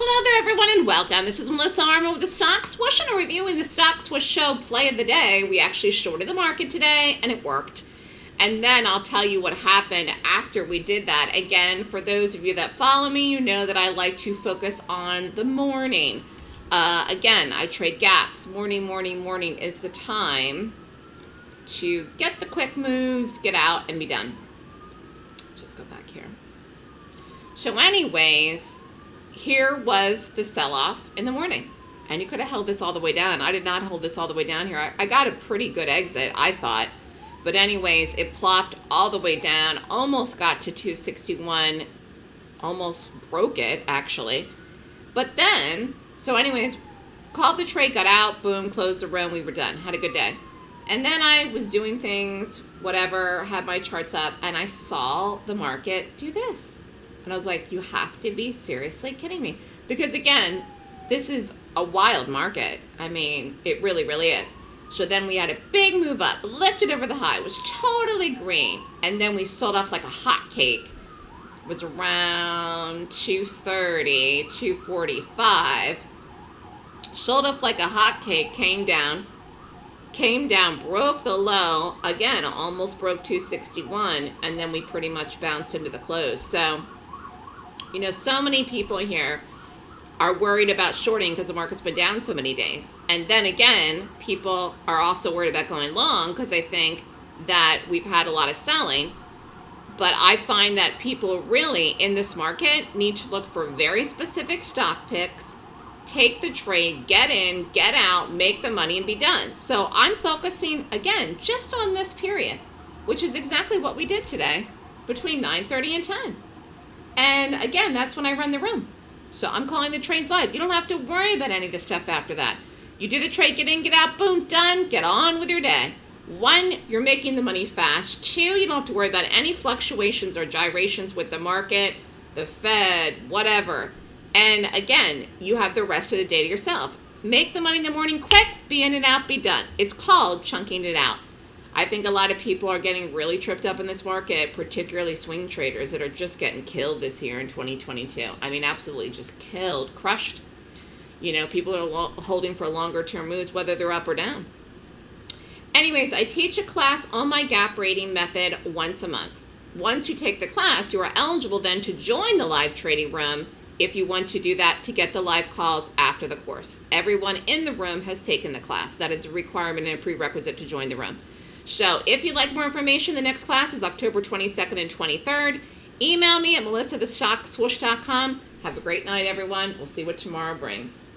Hello there, everyone, and welcome. This is Melissa Armo with the Stock Swoosh, and reviewing the Stock Swoosh Show play of the day. We actually shorted the market today, and it worked. And then I'll tell you what happened after we did that. Again, for those of you that follow me, you know that I like to focus on the morning. Uh, again, I trade gaps. Morning, morning, morning is the time to get the quick moves, get out, and be done. Just go back here. So anyways, here was the sell-off in the morning. And you could have held this all the way down. I did not hold this all the way down here. I, I got a pretty good exit, I thought. But anyways, it plopped all the way down, almost got to 261, almost broke it, actually. But then, so anyways, called the trade, got out, boom, closed the room, we were done. Had a good day. And then I was doing things, whatever, had my charts up, and I saw the market do this. And I was like, you have to be seriously kidding me. Because again, this is a wild market. I mean, it really, really is. So then we had a big move up, lifted over the high, was totally green. And then we sold off like a hot cake. It was around 230, 245. Sold off like a hot cake, came down, came down, broke the low, again, almost broke 261, and then we pretty much bounced into the close. So, you know, so many people here are worried about shorting because the market's been down so many days. And then again, people are also worried about going long because they think that we've had a lot of selling. But I find that people really in this market need to look for very specific stock picks, take the trade, get in, get out, make the money and be done. So I'm focusing again just on this period, which is exactly what we did today between 9:30 and 10. And again, that's when I run the room. So I'm calling the trades live. You don't have to worry about any of the stuff after that. You do the trade, get in, get out, boom, done, get on with your day. One, you're making the money fast. Two, you don't have to worry about any fluctuations or gyrations with the market, the Fed, whatever. And again, you have the rest of the day to yourself. Make the money in the morning quick, be in and out, be done. It's called chunking it out. I think a lot of people are getting really tripped up in this market, particularly swing traders that are just getting killed this year in 2022. I mean, absolutely just killed, crushed. You know, people are holding for longer term moves, whether they're up or down. Anyways, I teach a class on my gap rating method once a month. Once you take the class, you are eligible then to join the live trading room if you want to do that to get the live calls after the course. Everyone in the room has taken the class. That is a requirement and a prerequisite to join the room. So if you'd like more information, the next class is October 22nd and 23rd. Email me at melissathestockswoosh.com. Have a great night, everyone. We'll see what tomorrow brings.